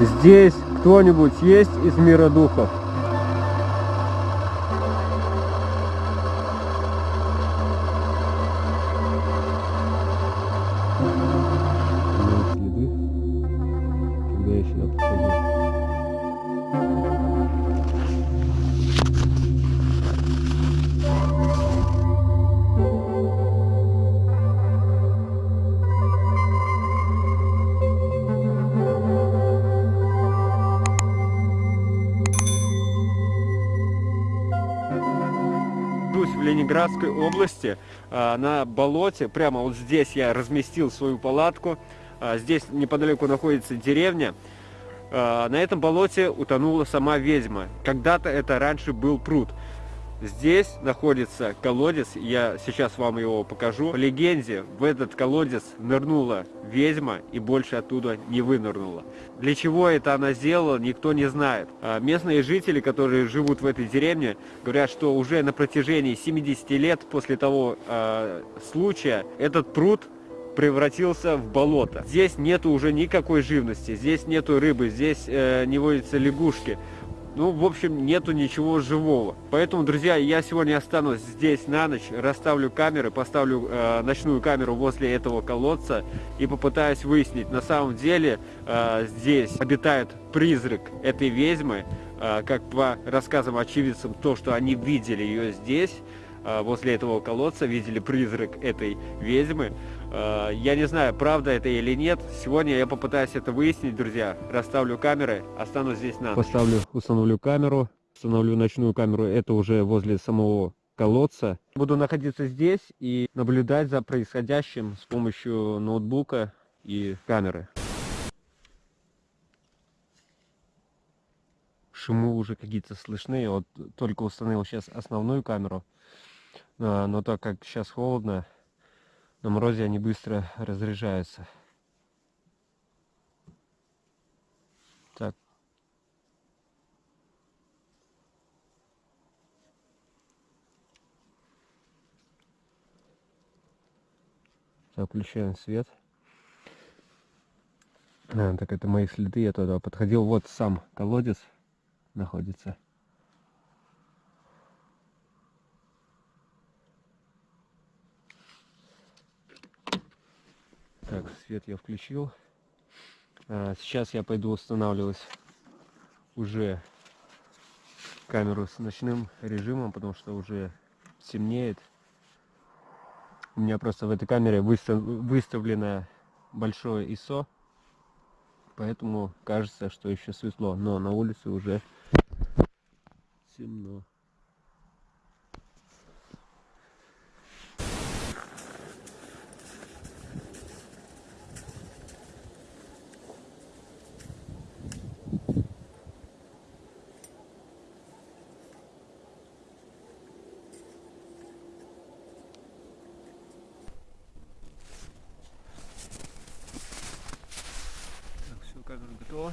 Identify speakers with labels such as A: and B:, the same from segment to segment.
A: Здесь кто-нибудь есть из мира духов? Ленинградской области, а, на болоте. Прямо вот здесь я разместил свою палатку. А, Здесь неподалеку находится деревня. А, На этом болоте утонула сама ведьма. Когда-то это раньше был пруд. Здесь находится колодец, я сейчас вам его покажу. По легенде, в этот колодец нырнула ведьма и больше оттуда не вынырнула. Для чего это она сделала, никто не знает. А Местные жители, которые живут в этой деревне, говорят, что уже на протяжении 70 лет после того э, случая этот пруд превратился в болото. Здесь нету уже никакой живности, здесь нету рыбы, здесь э, не водятся лягушки. Ну, в общем, нету ничего живого. Поэтому, друзья, я сегодня останусь здесь на ночь, расставлю камеры, поставлю э, ночную камеру возле этого колодца и попытаюсь выяснить, на самом деле э, здесь обитает призрак этой ведьмы, э, как по рассказам очевидцам, то, что они видели ее здесь, э, возле этого колодца, видели призрак этой ведьмы. Э, Я не знаю, правда это или нет. Сегодня я попытаюсь это выяснить, друзья. Расставлю камеры, останусь здесь на. Поставлю, установлю камеру, установлю ночную камеру. Это уже возле самого колодца. Буду находиться здесь и наблюдать за происходящим с помощью ноутбука и камеры. Шумы уже какие-то слышны. Вот только установил сейчас основную камеру. А, Но так как сейчас холодно, на морозе они быстро разряжаются. Так. Так, включаем свет. А, так это мои следы, я туда подходил. Вот сам колодец находится. Так, свет я включил. А, Сейчас я пойду устанавливать уже камеру с ночным режимом, потому что уже темнеет. У меня просто в этой камере выстав- выставлено большое ISO, поэтому кажется, что еще светло, но на улице уже темно. Так, готова.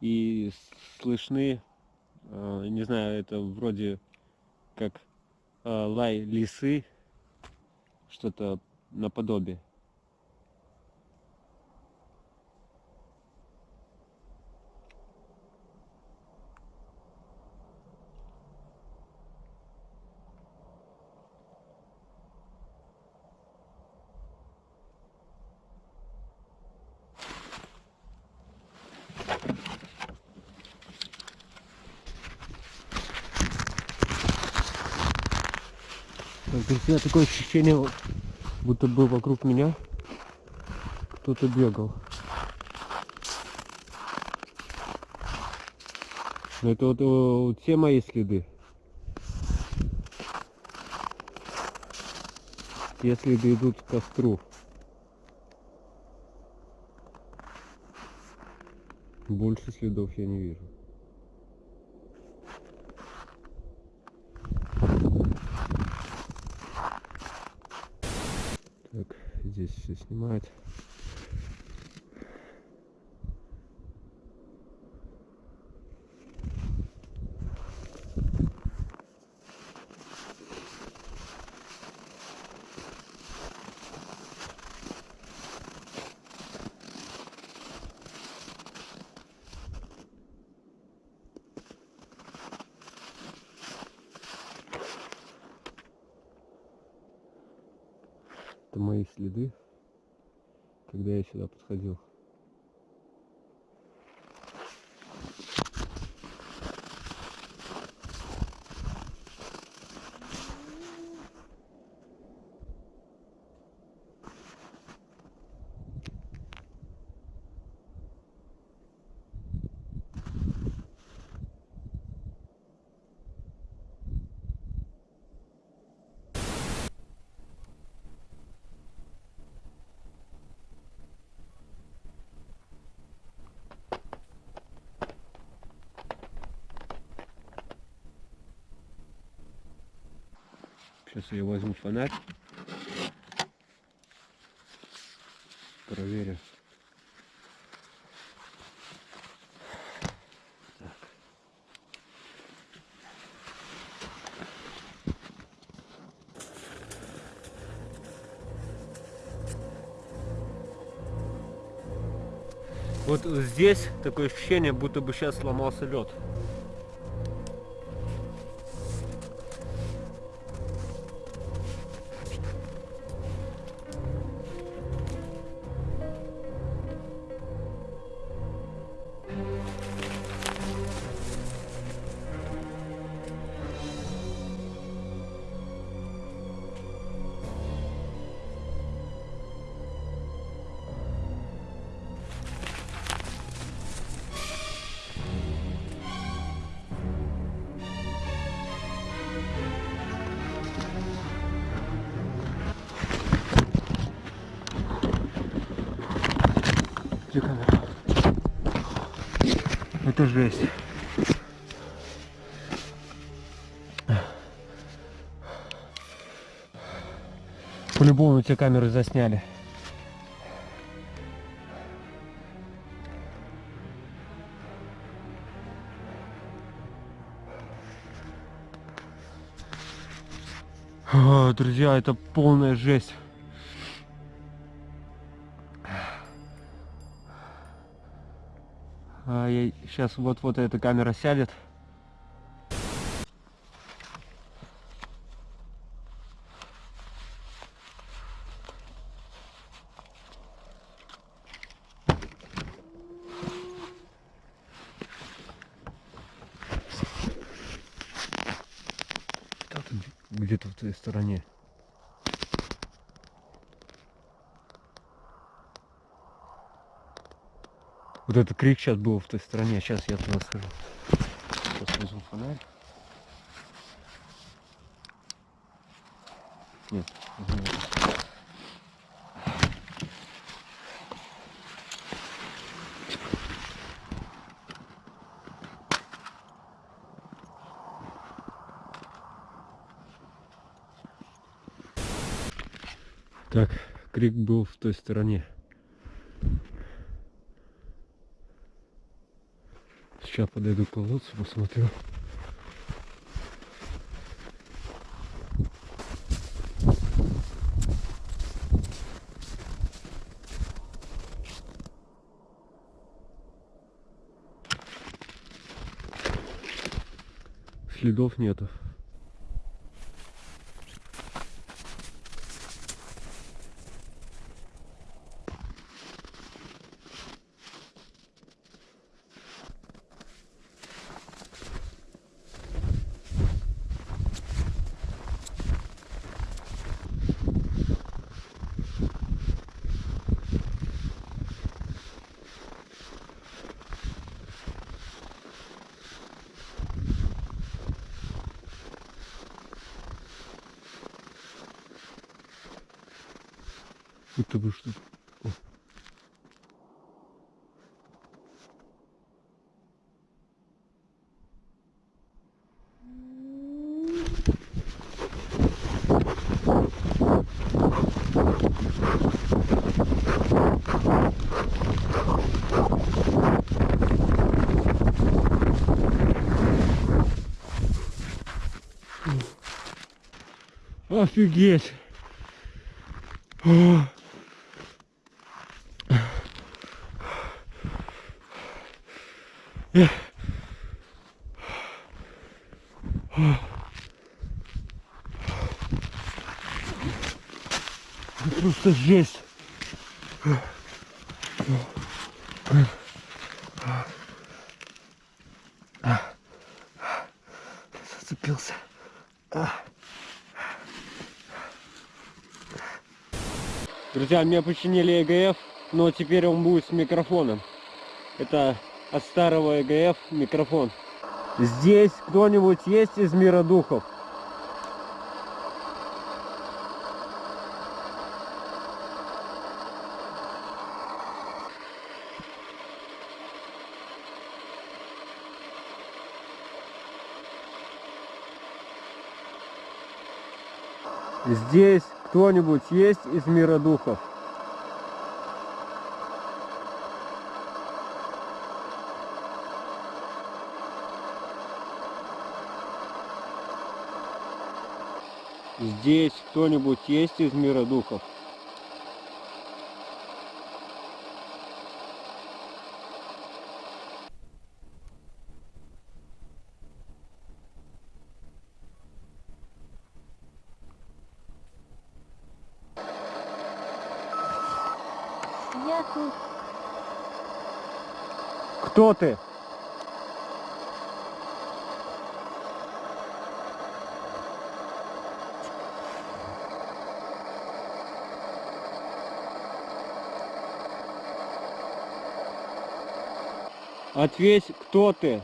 A: И слышны, э, не знаю, это вроде как э, лай лисы, что-то наподобие. Так, друзья, такое ощущение, будто бы вокруг меня кто-то бегал. Но это вот, вот все мои следы. Те следы идут к костру. Больше следов я не вижу. Так, здесь все снимают. Это мои следы, когда я сюда подходил. Сейчас я возьму фонарь. Проверю. Вот здесь такое ощущение, будто бы сейчас сломался лед. Это жесть. По-любому те камеры засняли. О, друзья, это полная жесть. Сейчас вот-вот эта камера сядет. Где-то в той стороне. Вот этот крик сейчас был в той стороне. Сейчас я туда схожу. Сейчас возьму фонарь. Нет. Так, крик был в той стороне. Сейчас подойду к колодцу, посмотрю. Следов нету. будто бы что-то такое. Офигеть! О! Эх. Просто жесть. Зацепился. Друзья, мне починили ЭГФ, но теперь он будет с микрофоном. Это от старого ЭГФ микрофон. Здесь кто-нибудь есть из мира духов? Здесь кто-нибудь есть из мира духов? Здесь кто-нибудь есть из мира духов?
B: Я тут.
A: Кто ты? Ответь, кто ты?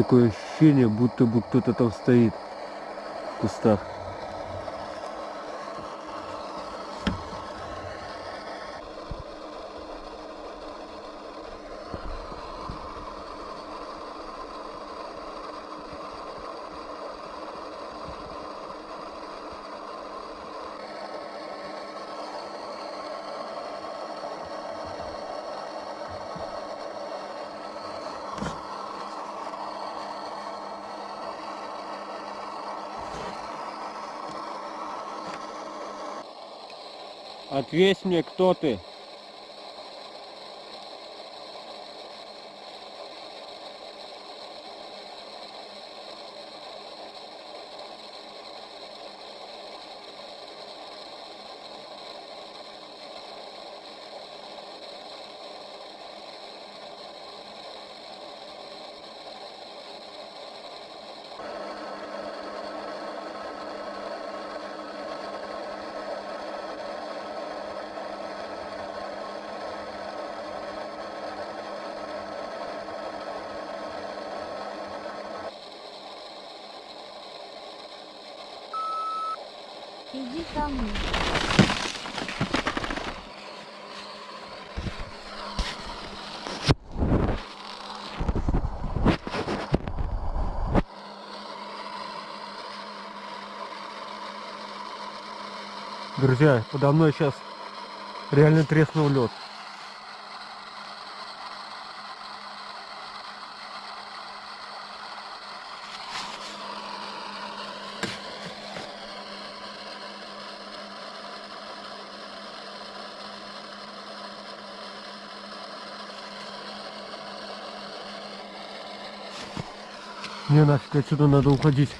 A: Такое ощущение, будто бы кто-то там стоит в кустах. Ответь мне, кто ты?
B: Иди ко мне.
A: Друзья, подо мной сейчас реально треснул лед. Мне нафиг отсюда надо уходить.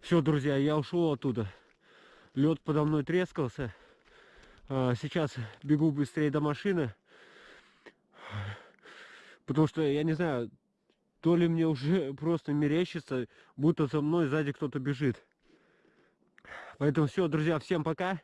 A: Все, друзья, я ушел оттуда. Лед подо мной трескался. А, Сейчас бегу быстрее до машины. Потому что, я не знаю, то ли мне уже просто мерещится, будто за мной сзади кто-то бежит. Поэтому все, друзья, всем пока.